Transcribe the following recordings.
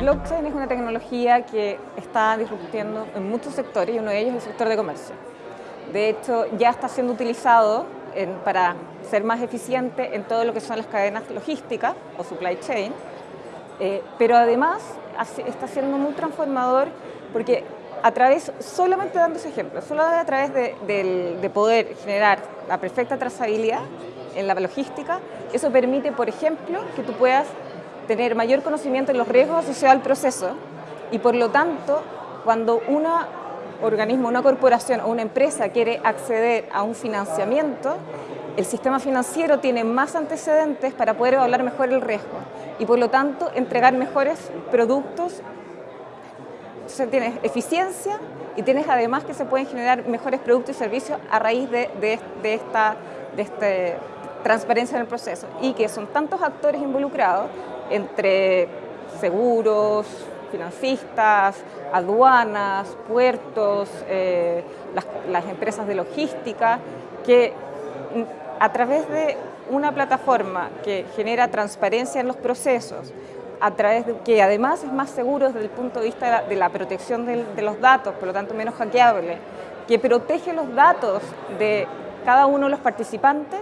blockchain es una tecnología que está disruptiendo en muchos sectores y uno de ellos es el sector de comercio. De hecho, ya está siendo utilizado para ser más eficiente en todo lo que son las cadenas logísticas o supply chain, eh, pero además está siendo muy transformador porque a través, solamente dando ese ejemplo, solo a través de poder generar la perfecta trazabilidad en la logística, eso permite, por ejemplo, que tú puedas tener mayor conocimiento de los riesgos asociados al proceso y por lo tanto, cuando un organismo, una corporación o una empresa quiere acceder a un financiamiento, el sistema financiero tiene más antecedentes para poder evaluar mejor el riesgo y por lo tanto entregar mejores productos. Entonces tienes eficiencia y tienes además que se pueden generar mejores productos y servicios a raíz de, esta de este, transparencia en el proceso y que son tantos actores involucrados entre seguros, financistas, aduanas, puertos, eh, las, empresas de logística, que a través de una plataforma que genera transparencia en los procesos, a través de que además es más seguro desde el punto de vista de la, protección de, de los datos, por lo tanto menos hackeable, que protege los datos de cada uno de los participantes,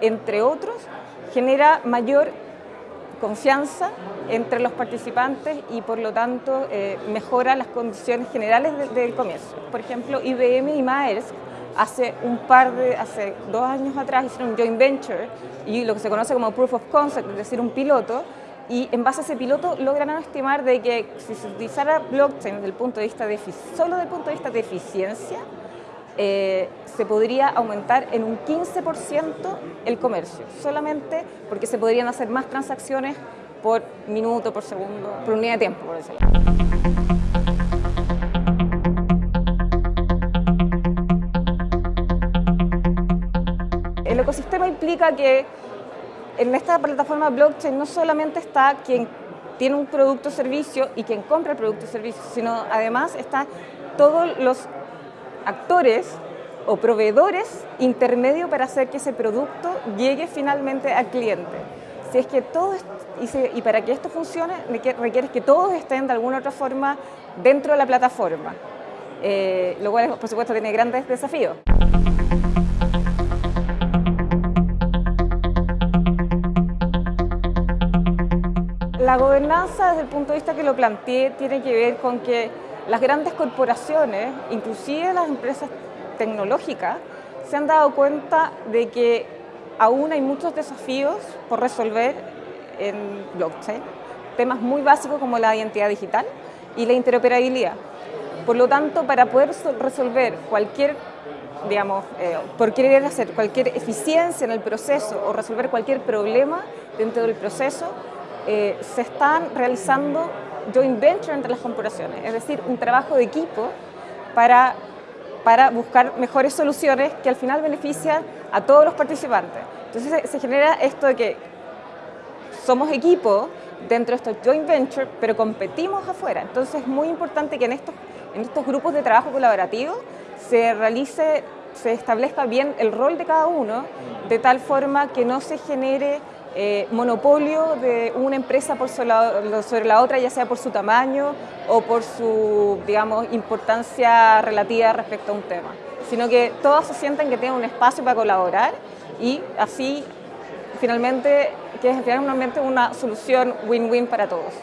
entre otros, genera mayor confianza entre los participantes y por lo tanto eh, mejora las condiciones generales del comercio. Por ejemplo, IBM y Maersk hace un par de, hace dos años atrás hicieron un joint venture y lo que se conoce como proof of concept, es decir, un piloto, y en base a ese piloto logran estimar de que si se utilizara blockchain desde el punto de vista de, solo desde el punto de vista de eficiencia, eh, se podría aumentar en un 15% el comercio, solamente porque se podrían hacer más transacciones por minuto, por segundo, por unidad de tiempo, por decirlo. El ecosistema implica que en esta plataforma blockchain no solamente está quien tiene un producto o servicio y quien compra el producto o servicio, sino además está todos los actores o proveedores intermedios para hacer que ese producto llegue finalmente al cliente. Si es que todo y, para que esto funcione requiere que todos estén de alguna otra forma dentro de la plataforma, eh, lo cual por supuesto tiene grandes desafíos. La gobernanza desde el punto de vista que lo planteé tiene que ver con que las grandes corporaciones, inclusive las empresas tecnológicas, se han dado cuenta de que aún hay muchos desafíos por resolver en blockchain, temas muy básicos como la identidad digital y la interoperabilidad. Por lo tanto, para poder resolver cualquier, digamos, eh, por querer hacer cualquier eficiencia en el proceso o resolver cualquier problema dentro del proceso, eh, se están realizando joint venture entre las corporaciones, es decir, un trabajo de equipo para, para buscar mejores soluciones que al final benefician a todos los participantes. Entonces se, genera esto de que somos equipo dentro de estos joint venture, pero competimos afuera. Entonces es muy importante que en estos, en estos grupos de trabajo colaborativo se realice, se establezca bien el rol de cada uno, de tal forma que no se genere eh, monopolio de una empresa por sobre la otra, ya sea por su tamaño o por su, digamos, importancia relativa respecto a un tema, sino que todos se sienten que tienen un espacio para colaborar y así finalmente que es finalmente una solución win-win para todos.